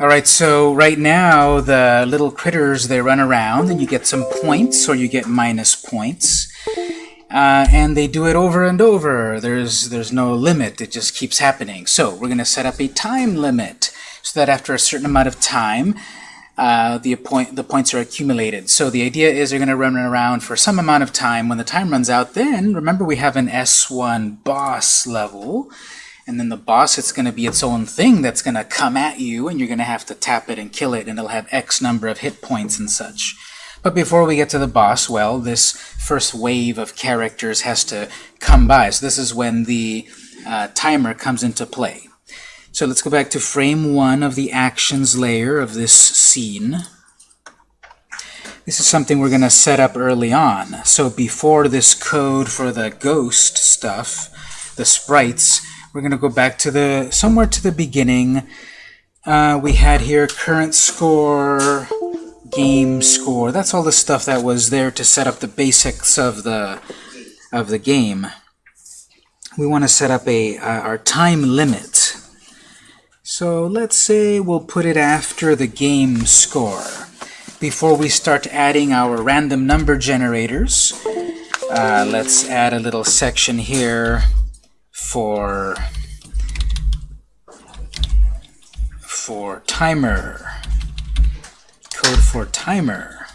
All right, so right now the little critters, they run around and you get some points or you get minus points. Uh, and they do it over and over. There's, there's no limit. It just keeps happening. So we're going to set up a time limit so that after a certain amount of time, uh, the, point, the points are accumulated. So the idea is they're going to run around for some amount of time. When the time runs out, then remember we have an S1 boss level. And then the boss, it's going to be its own thing that's going to come at you, and you're going to have to tap it and kill it, and it'll have X number of hit points and such. But before we get to the boss, well, this first wave of characters has to come by. So this is when the uh, timer comes into play. So let's go back to frame one of the actions layer of this scene. This is something we're going to set up early on. So before this code for the ghost stuff, the sprites, we're going to go back to the somewhere to the beginning. Uh, we had here current score, game score. That's all the stuff that was there to set up the basics of the of the game. We want to set up a uh, our time limit. So let's say we'll put it after the game score. Before we start adding our random number generators, uh, let's add a little section here for for timer code for timer.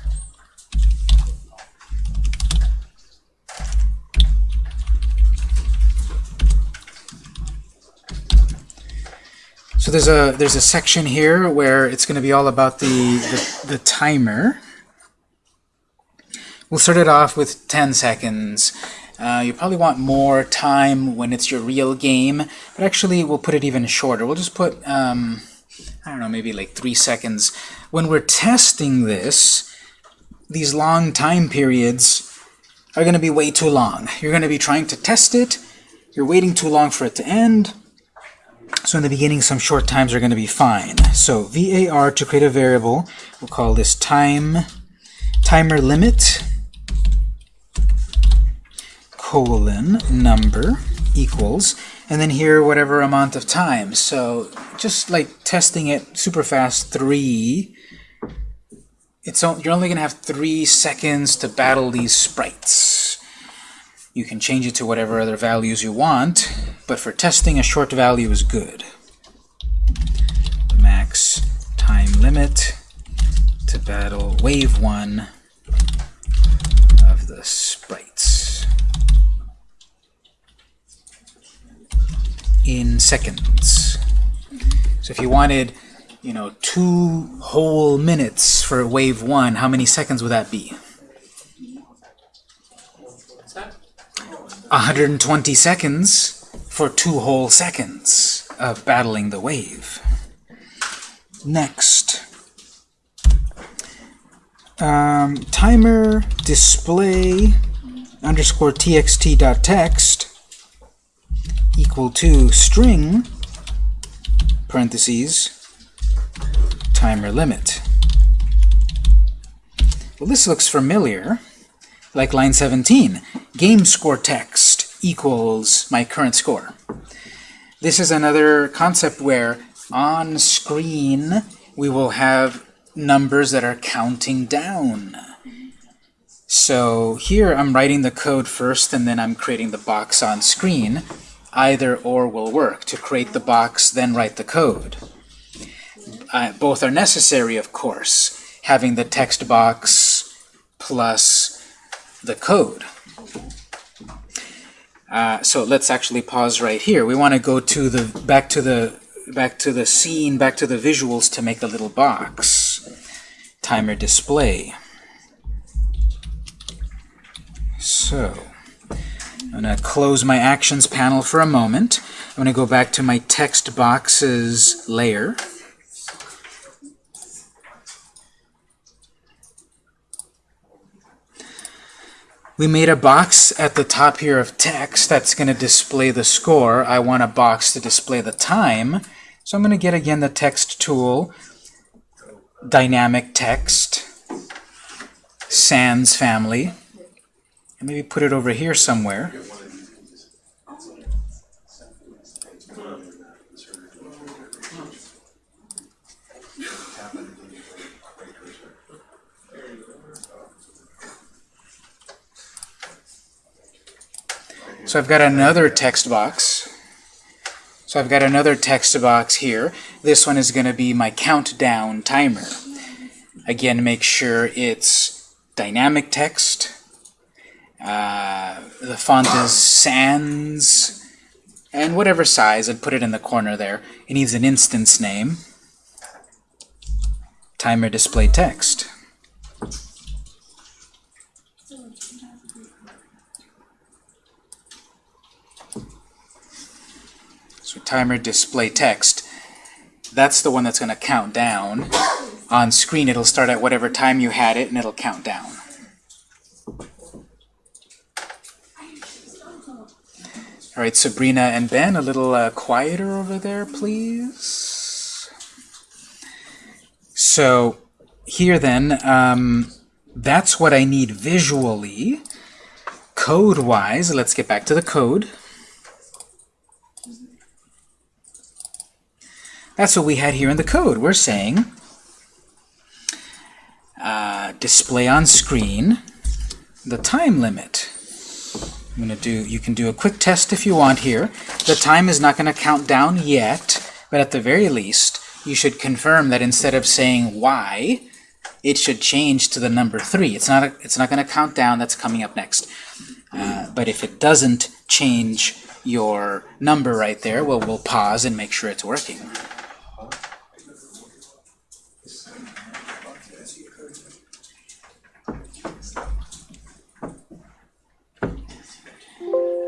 So there's a there's a section here where it's going to be all about the, the, the timer. We'll start it off with 10 seconds. Uh, you probably want more time when it's your real game, but actually we'll put it even shorter. We'll just put, um, I don't know, maybe like three seconds when we're testing this, these long time periods are going to be way too long. You're going to be trying to test it, you're waiting too long for it to end, so in the beginning some short times are going to be fine. So var to create a variable, we'll call this time timer limit colon number equals and then here whatever amount of time. So just like testing it super fast, 3 it's you're only going to have three seconds to battle these sprites. You can change it to whatever other values you want, but for testing, a short value is good. Max time limit to battle wave 1 of the sprites. In seconds. So if you wanted you know, two whole minutes for wave one, how many seconds would that be? 120 seconds for two whole seconds of battling the wave. Next. Um, timer display underscore txt dot text equal to string parentheses timer limit. Well, this looks familiar, like line 17. Game score text equals my current score. This is another concept where on screen we will have numbers that are counting down. So here I'm writing the code first and then I'm creating the box on screen. Either or will work. To create the box, then write the code uh, both are necessary, of course, having the text box plus the code. Uh, so let's actually pause right here. We want to go to the back to the back to the scene, back to the visuals to make the little box. Timer display. So I'm going to close my actions panel for a moment. I'm going to go back to my text boxes layer. We made a box at the top here of text that's going to display the score. I want a box to display the time. So I'm going to get, again, the text tool, dynamic text, sans family, and maybe put it over here somewhere. So I've got another text box. So I've got another text box here. This one is going to be my countdown timer. Again, make sure it's dynamic text uh, the font is sans, and whatever size, I'd put it in the corner there. It needs an instance name. Timer display text. So timer display text. That's the one that's going to count down. On screen, it'll start at whatever time you had it, and it'll count down. All right, Sabrina and Ben, a little uh, quieter over there, please. So here then, um, that's what I need visually. Code-wise, let's get back to the code. That's what we had here in the code. We're saying uh, display on screen the time limit. I'm going to do, you can do a quick test if you want here. The time is not going to count down yet, but at the very least, you should confirm that instead of saying y, it should change to the number 3. It's not, a, it's not going to count down, that's coming up next. Uh, but if it doesn't change your number right there, well, we'll pause and make sure it's working.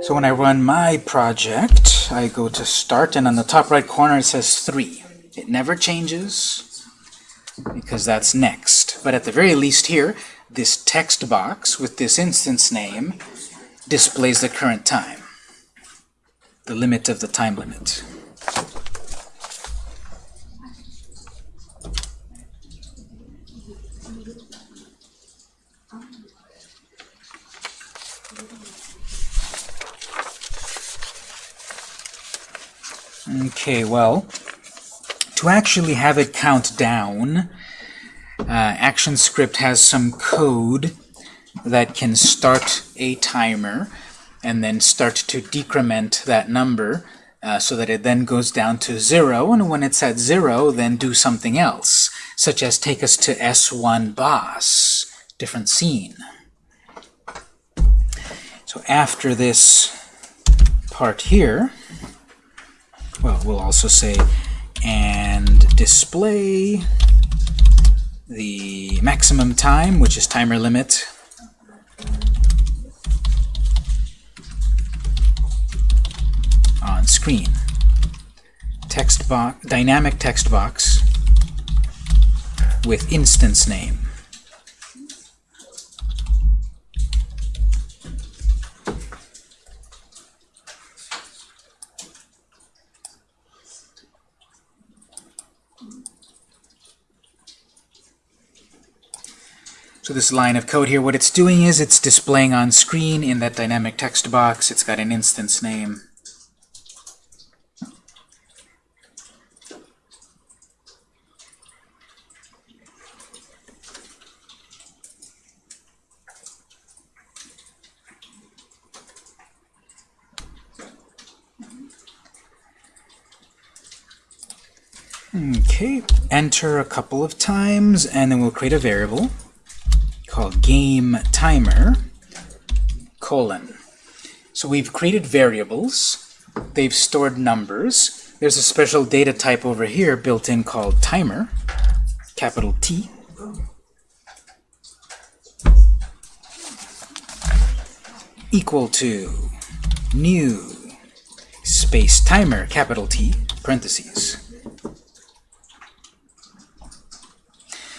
So when I run my project, I go to Start, and on the top right corner it says 3. It never changes because that's next. But at the very least here, this text box with this instance name displays the current time, the limit of the time limit. Okay, well, to actually have it count down, uh, ActionScript has some code that can start a timer and then start to decrement that number uh, so that it then goes down to zero, and when it's at zero, then do something else, such as take us to S1 boss, different scene. So after this part here, well, we'll also say and display the maximum time, which is timer limit, on screen. Text box, dynamic text box with instance name. So this line of code here, what it's doing is it's displaying on screen in that dynamic text box. It's got an instance name. Okay, enter a couple of times, and then we'll create a variable called game timer colon. So we've created variables. They've stored numbers. There's a special data type over here built in called timer, capital T. Equal to new space timer, capital T, parentheses.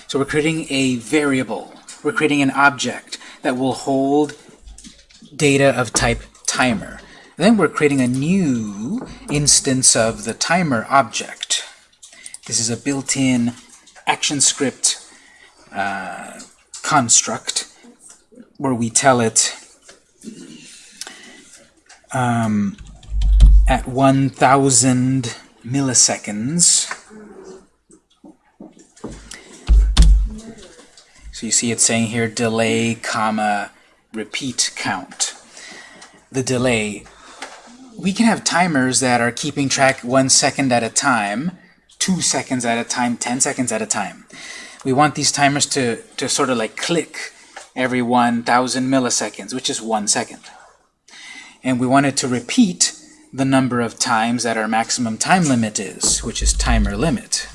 So we're creating a variable we're creating an object that will hold data of type timer. Then we're creating a new instance of the timer object. This is a built-in ActionScript uh, construct where we tell it um, at 1,000 milliseconds So you see it saying here delay, comma, repeat count. the delay. We can have timers that are keeping track one second at a time, two seconds at a time, 10 seconds at a time. We want these timers to, to sort of like click every 1,000 milliseconds, which is one second. And we want it to repeat the number of times that our maximum time limit is, which is timer limit.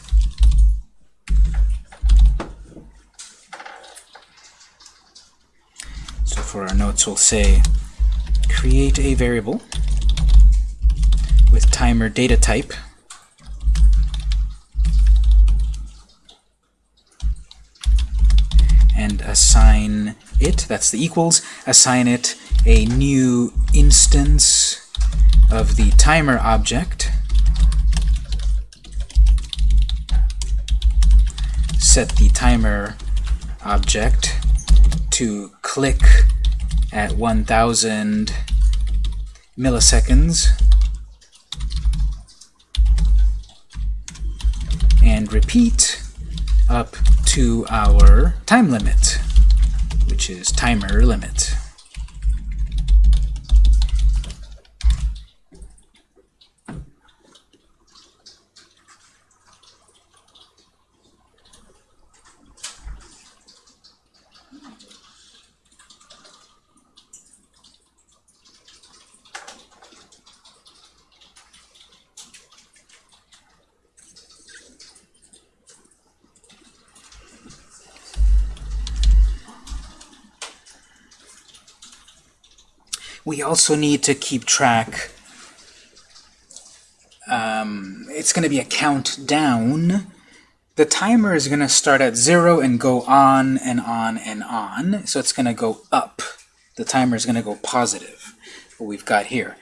So for our notes, we'll say create a variable with timer data type. And assign it, that's the equals, assign it a new instance of the timer object, set the timer object to click at 1000 milliseconds and repeat up to our time limit, which is timer limit. We also need to keep track. Um, it's going to be a countdown. The timer is going to start at 0 and go on and on and on. So it's going to go up. The timer is going to go positive, what we've got here.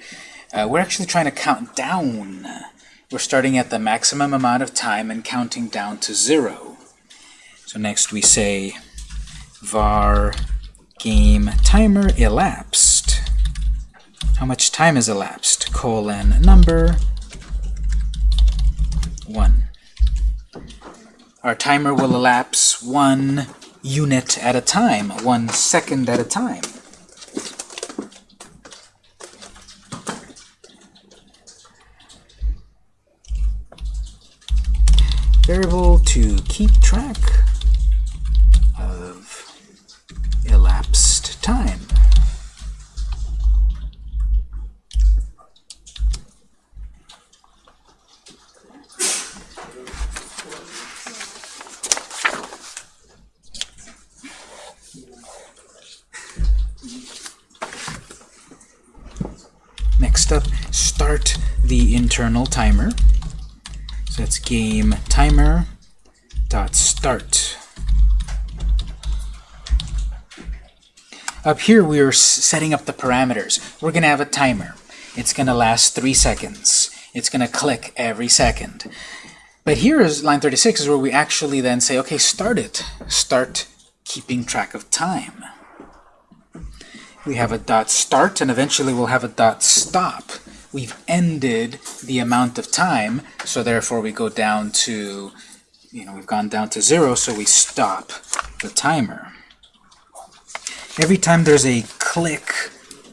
Uh, we're actually trying to count down. We're starting at the maximum amount of time and counting down to 0. So next we say var game timer elapsed how much time has elapsed, colon number 1. Our timer will elapse one unit at a time, one second at a time. Variable to keep track internal timer. So that's game timer dot start. Up here we are setting up the parameters. We're going to have a timer. It's going to last 3 seconds. It's going to click every second. But here is line 36 is where we actually then say, okay, start it. Start keeping track of time. We have a dot start, and eventually we'll have a dot stop we've ended the amount of time, so therefore we go down to, you know, we've gone down to zero, so we stop the timer. Every time there's a click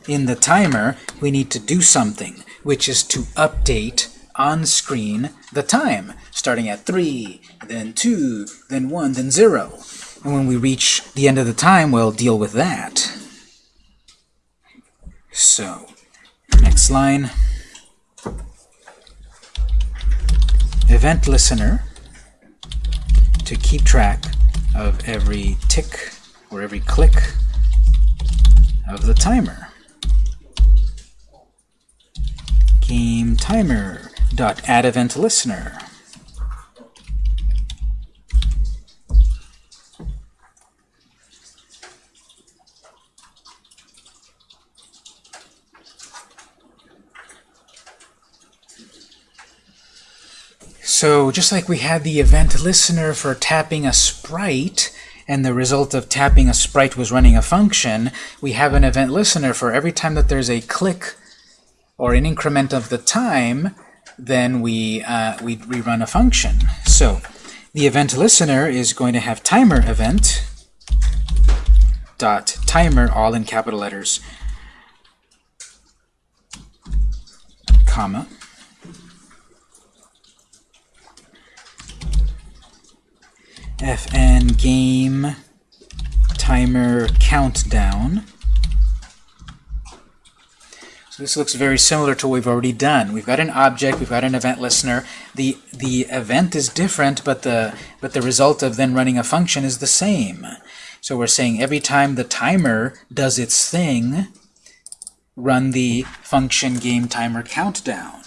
in the timer, we need to do something, which is to update on screen the time, starting at 3, then 2, then 1, then 0. And when we reach the end of the time, we'll deal with that. So, next line. Event listener to keep track of every tick or every click of the timer. Game timer dot add event listener. So just like we had the event listener for tapping a sprite, and the result of tapping a sprite was running a function, we have an event listener for every time that there's a click or an increment of the time, then we, uh, we rerun a function. So the event listener is going to have timer event dot timer all in capital letters comma. Fn game timer countdown. So this looks very similar to what we've already done. We've got an object, we've got an event listener. The the event is different, but the but the result of then running a function is the same. So we're saying every time the timer does its thing, run the function game timer countdown.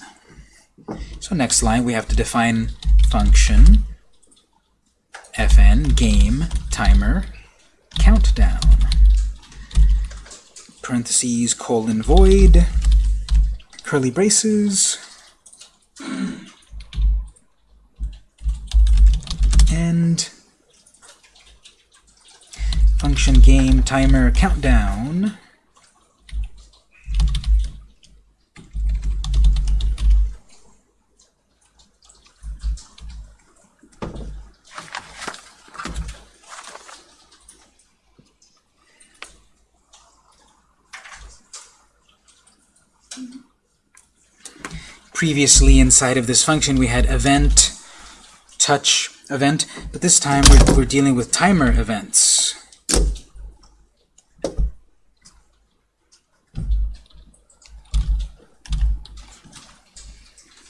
So next line we have to define function fn game timer countdown. Parentheses colon void. Curly braces. And function game timer countdown Previously inside of this function we had event, touch event, but this time we're, we're dealing with timer events.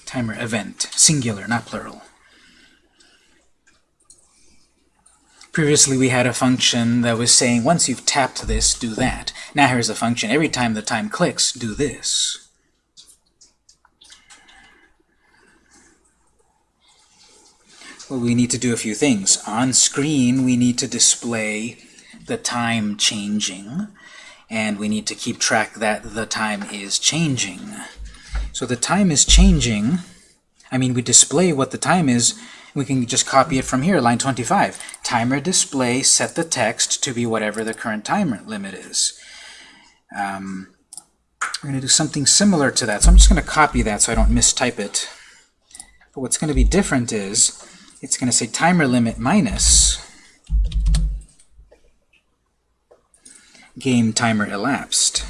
Timer event, singular, not plural. Previously we had a function that was saying once you've tapped this, do that. Now here's a function, every time the time clicks, do this. Well, we need to do a few things. On screen, we need to display the time changing, and we need to keep track that the time is changing. So the time is changing. I mean, we display what the time is. We can just copy it from here, line 25. Timer display, set the text to be whatever the current time limit is. Um, we're going to do something similar to that. So I'm just going to copy that so I don't mistype it. But what's going to be different is it's going to say timer limit minus game timer elapsed.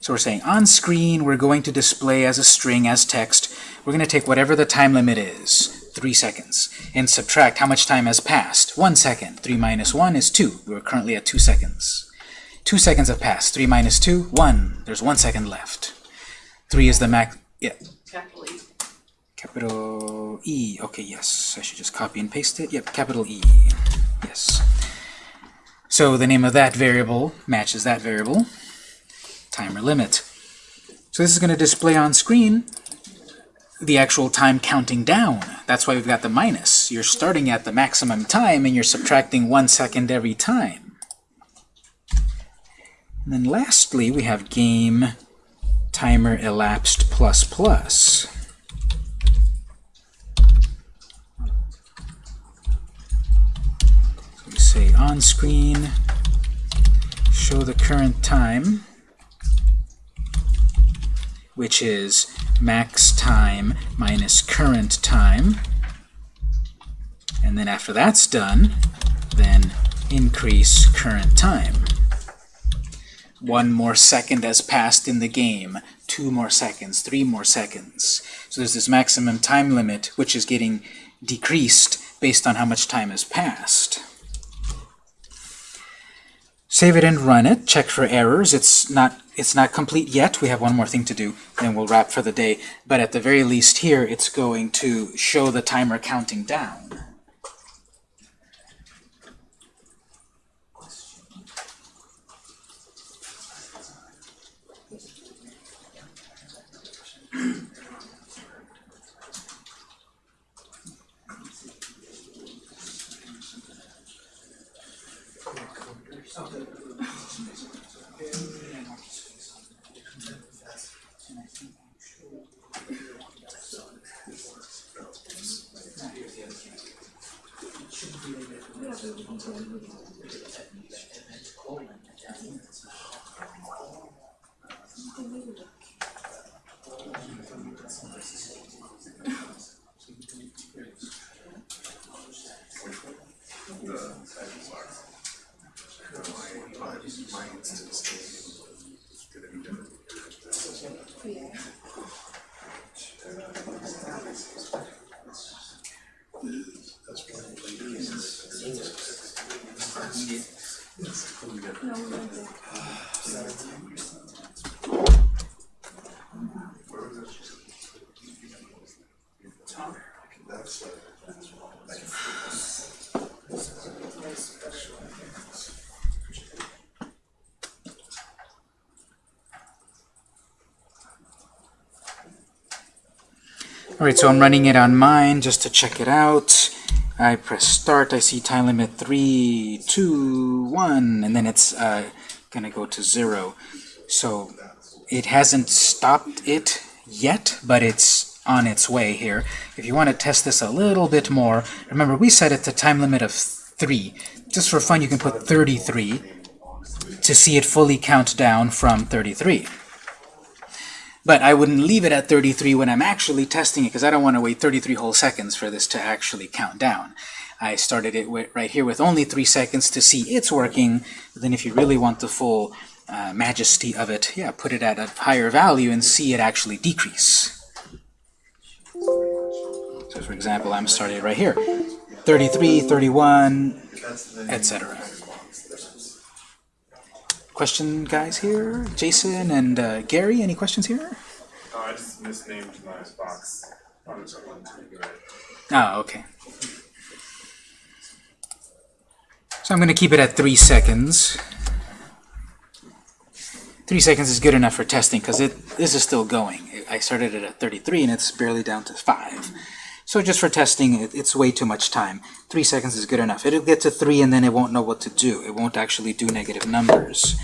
So we're saying on screen we're going to display as a string, as text. We're going to take whatever the time limit is, 3 seconds, and subtract how much time has passed. 1 second. 3 minus 1 is 2. We're currently at 2 seconds. 2 seconds have passed. 3 minus 2, 1. There's 1 second left. 3 is the max. Yeah. Capital E. Capital E. Okay, yes. I should just copy and paste it. Yep, capital E. Yes. So the name of that variable matches that variable. Timer limit. So this is going to display on screen the actual time counting down. That's why we've got the minus. You're starting at the maximum time and you're subtracting one second every time. And then lastly, we have game timer elapsed plus plus. We say on screen, show the current time, which is max time minus current time. And then after that's done, then increase current time. One more second has passed in the game, two more seconds, three more seconds. So there's this maximum time limit, which is getting decreased based on how much time has passed. Save it and run it. Check for errors. It's not it's not complete yet. We have one more thing to do, then we'll wrap for the day. But at the very least here, it's going to show the timer counting down. Alright, so I'm running it on mine just to check it out. I press start, I see time limit 3, 2, 1, and then it's uh, going to go to 0. So it hasn't stopped it yet, but it's on its way here. If you want to test this a little bit more, remember we set it to time limit of 3. Just for fun, you can put 33 to see it fully count down from 33. But I wouldn't leave it at 33 when I'm actually testing it because I don't want to wait 33 whole seconds for this to actually count down. I started it right here with only 3 seconds to see it's working. Then if you really want the full uh, majesty of it, yeah, put it at a higher value and see it actually decrease. So for example, I'm starting right here. 33, 31, etc. Question, guys, here? Jason and uh, Gary, any questions here? Oh, I just misnamed my box. Oh, okay. So I'm going to keep it at 3 seconds. 3 seconds is good enough for testing because it this is still going. I started it at 33 and it's barely down to 5. So just for testing, it's way too much time. 3 seconds is good enough. It'll get to 3 and then it won't know what to do. It won't actually do negative numbers.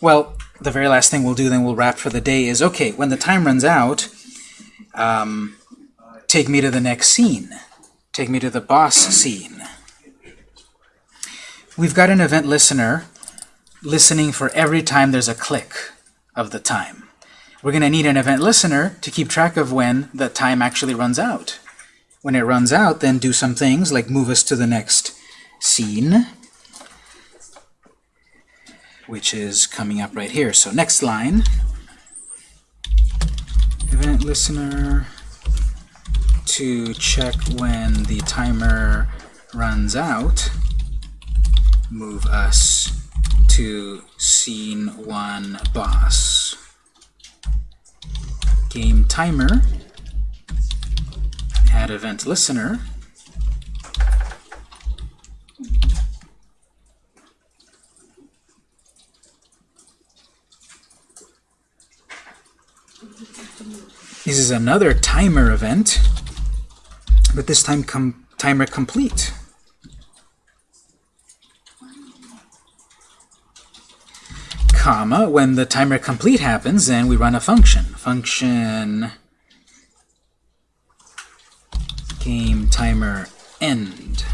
Well, the very last thing we'll do, then we'll wrap for the day, is, okay, when the time runs out, um, take me to the next scene. Take me to the boss scene. We've got an event listener listening for every time there's a click of the time. We're going to need an event listener to keep track of when the time actually runs out. When it runs out, then do some things like move us to the next scene, which is coming up right here. So next line, event listener to check when the timer runs out, move us to scene 1 boss game timer, add event listener, This is another timer event, but this time com timer complete. Comma, when the timer complete happens, then we run a function. Function game timer end.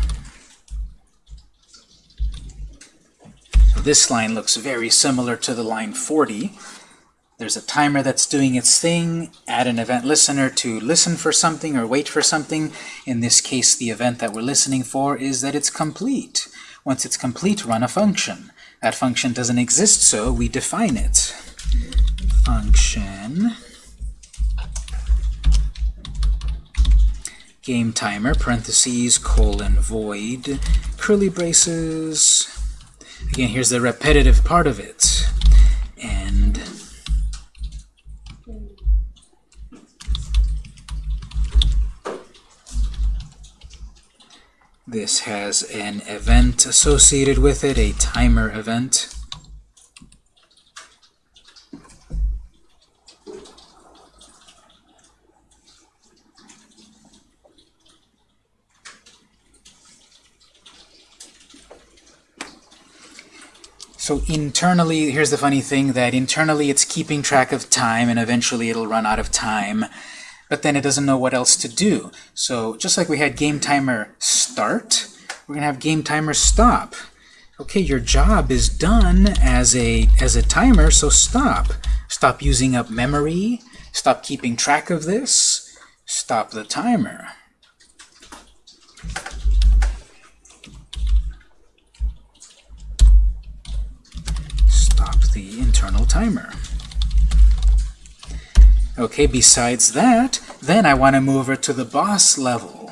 So this line looks very similar to the line 40. There's a timer that's doing its thing. Add an event listener to listen for something or wait for something. In this case, the event that we're listening for is that it's complete. Once it's complete, run a function. That function doesn't exist, so we define it. Function game timer, parentheses, colon, void, curly braces. Again, here's the repetitive part of it. This has an event associated with it, a timer event. So internally, here's the funny thing, that internally it's keeping track of time, and eventually it'll run out of time but then it doesn't know what else to do. So just like we had game timer start, we're going to have game timer stop. Okay, your job is done as a, as a timer, so stop. Stop using up memory. Stop keeping track of this. Stop the timer. Stop the internal timer. Okay, besides that, then I want to move her to the boss level.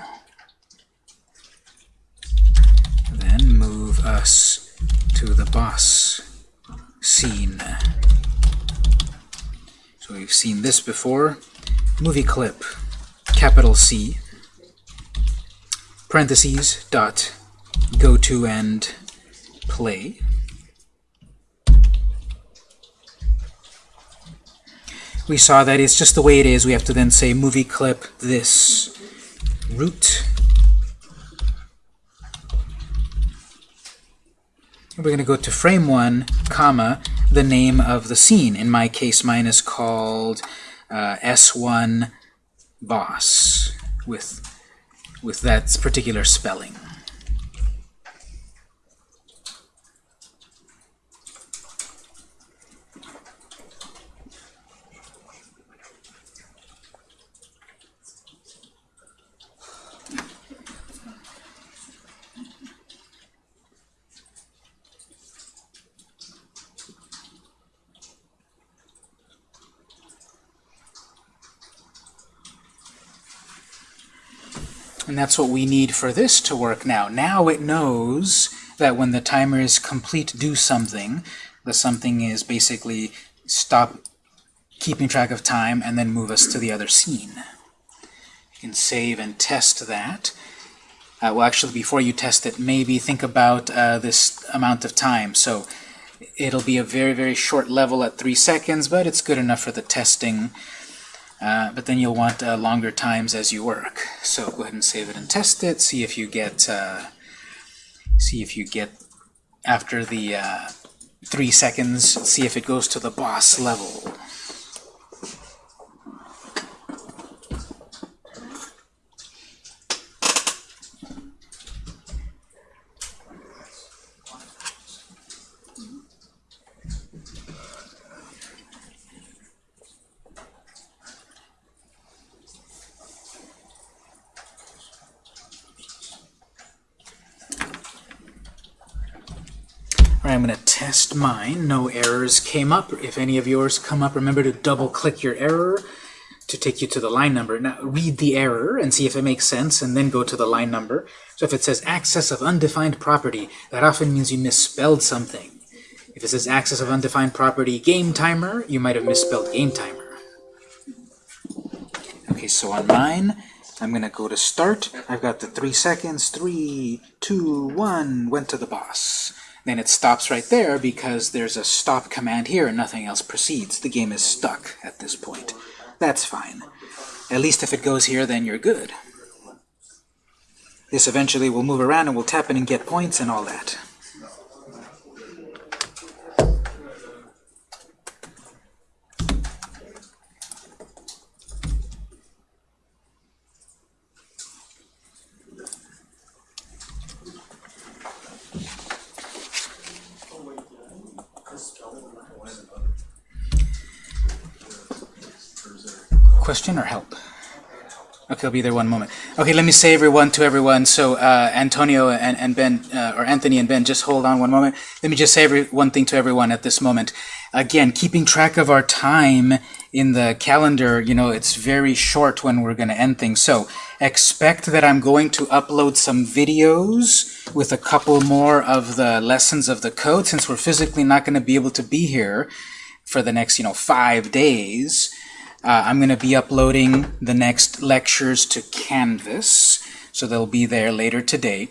Then move us to the boss scene. So we've seen this before. Movie clip, capital C, parentheses, dot, go to and play. we saw that it's just the way it is. We have to then say movie clip this root. We're going to go to frame 1, comma, the name of the scene. In my case, mine is called uh, S1 boss with, with that particular spelling. And that's what we need for this to work now. Now it knows that when the timer is complete do something, the something is basically stop keeping track of time and then move us to the other scene. You can save and test that. Uh, well, actually, before you test it, maybe think about uh, this amount of time. So it'll be a very, very short level at 3 seconds, but it's good enough for the testing. Uh, but then you'll want uh, longer times as you work. So go ahead and save it and test it. See if you get uh, see if you get after the uh, three seconds. See if it goes to the boss level. I'm going to test mine. No errors came up. If any of yours come up, remember to double-click your error to take you to the line number. Now, read the error and see if it makes sense, and then go to the line number. So if it says access of undefined property, that often means you misspelled something. If it says access of undefined property game timer, you might have misspelled game timer. Okay, so on mine, I'm going to go to start. I've got the three seconds. Three, two, one, went to the boss then it stops right there because there's a stop command here and nothing else proceeds. The game is stuck at this point. That's fine. At least if it goes here, then you're good. This eventually will move around and we'll tap in and get points and all that. Question or help? Okay, I'll be there one moment. Okay, let me say everyone to everyone. So uh, Antonio and, and Ben, uh, or Anthony and Ben, just hold on one moment. Let me just say every, one thing to everyone at this moment. Again, keeping track of our time in the calendar, you know, it's very short when we're going to end things. So expect that I'm going to upload some videos with a couple more of the lessons of the code since we're physically not going to be able to be here for the next, you know, five days. Uh, I'm going to be uploading the next lectures to Canvas, so they'll be there later today.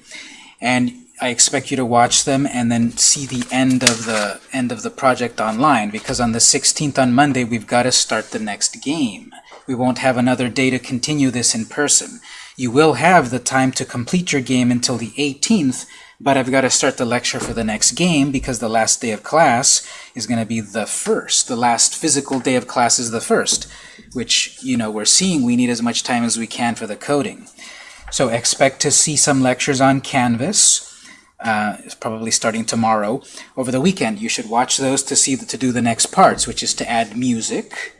And I expect you to watch them and then see the end of the end of the project online, because on the 16th on Monday, we've got to start the next game. We won't have another day to continue this in person. You will have the time to complete your game until the 18th, but I've got to start the lecture for the next game because the last day of class is going to be the first. The last physical day of class is the first, which, you know, we're seeing we need as much time as we can for the coding. So expect to see some lectures on Canvas, uh, probably starting tomorrow. Over the weekend, you should watch those to see the, to do the next parts, which is to add music.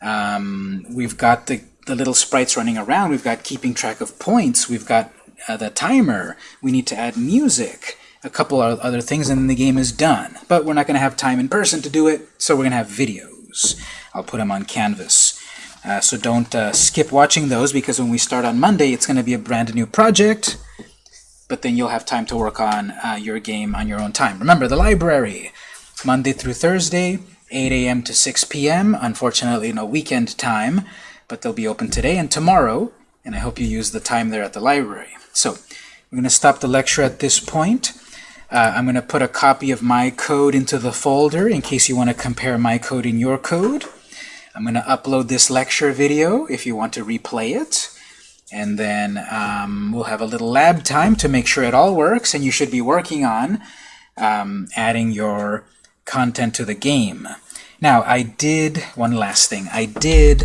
Um, we've got the, the little sprites running around. We've got keeping track of points. We've got uh, the timer. We need to add music, a couple of other things, and then the game is done. But we're not going to have time in person to do it, so we're going to have videos. I'll put them on Canvas. Uh, so don't uh, skip watching those because when we start on Monday, it's going to be a brand new project, but then you'll have time to work on uh, your game on your own time. Remember, the library, Monday through Thursday, 8 a.m. to 6 p.m. Unfortunately, no weekend time, but they'll be open today and tomorrow, and I hope you use the time there at the library. So we're going to stop the lecture at this point. Uh, I'm going to put a copy of my code into the folder in case you want to compare my code and your code. I'm going to upload this lecture video if you want to replay it. And then um, we'll have a little lab time to make sure it all works, and you should be working on um, adding your content to the game. Now, I did, one last thing, I did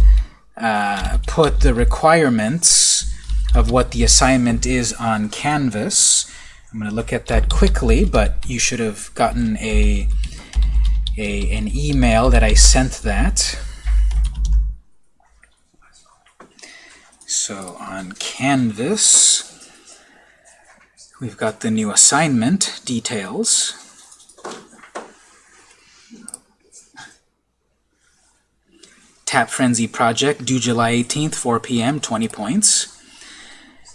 uh, put the requirements of what the assignment is on Canvas. I'm going to look at that quickly, but you should have gotten a, a an email that I sent that. So on Canvas, we've got the new assignment details. Tap Frenzy project, due July 18th, 4 p.m., 20 points.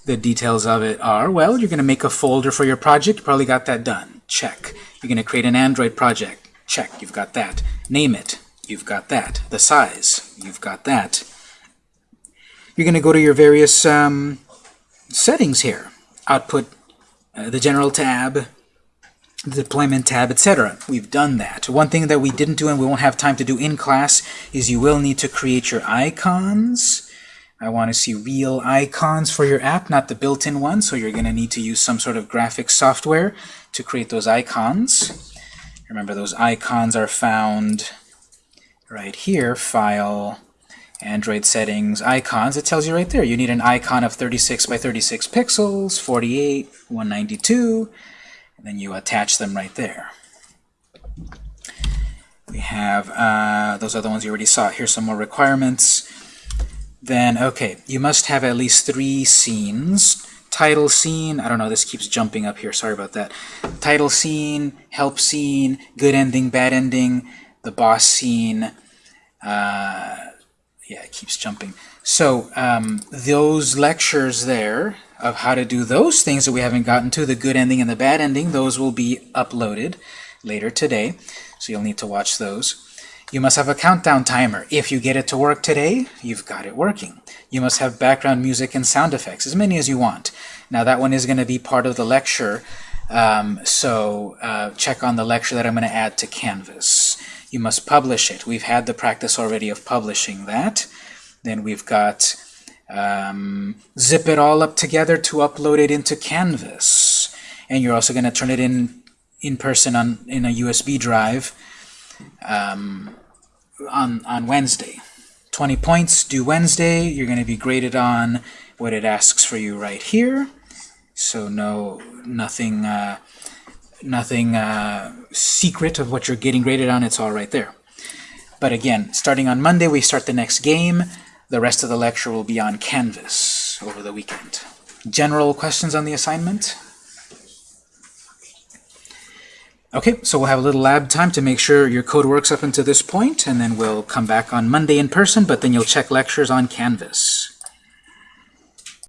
The details of it are, well, you're going to make a folder for your project. You probably got that done. Check. You're going to create an Android project. Check. You've got that. Name it. You've got that. The size. You've got that you're going to go to your various um, settings here. Output, uh, the General tab, the Deployment tab, etc. We've done that. One thing that we didn't do and we won't have time to do in class is you will need to create your icons. I want to see real icons for your app, not the built-in one, so you're going to need to use some sort of graphic software to create those icons. Remember, those icons are found right here, File, Android settings, icons, it tells you right there. You need an icon of 36 by 36 pixels, 48, 192, and then you attach them right there. We have, uh, those the ones you already saw. Here's some more requirements. Then, okay, you must have at least three scenes. Title scene, I don't know, this keeps jumping up here, sorry about that. Title scene, help scene, good ending, bad ending, the boss scene, uh, yeah, it keeps jumping. So um, those lectures there of how to do those things that we haven't gotten to, the good ending and the bad ending, those will be uploaded later today. So you'll need to watch those. You must have a countdown timer. If you get it to work today, you've got it working. You must have background music and sound effects, as many as you want. Now that one is going to be part of the lecture, um, so uh, check on the lecture that I'm going to add to Canvas you must publish it. We've had the practice already of publishing that. Then we've got um, zip it all up together to upload it into Canvas. And you're also going to turn it in in person on in a USB drive um, on, on Wednesday. 20 points due Wednesday. You're going to be graded on what it asks for you right here. So no, nothing uh, nothing uh, secret of what you're getting graded on. It's all right there. But again, starting on Monday, we start the next game. The rest of the lecture will be on Canvas over the weekend. General questions on the assignment? Okay, so we'll have a little lab time to make sure your code works up until this point, and then we'll come back on Monday in person, but then you'll check lectures on Canvas.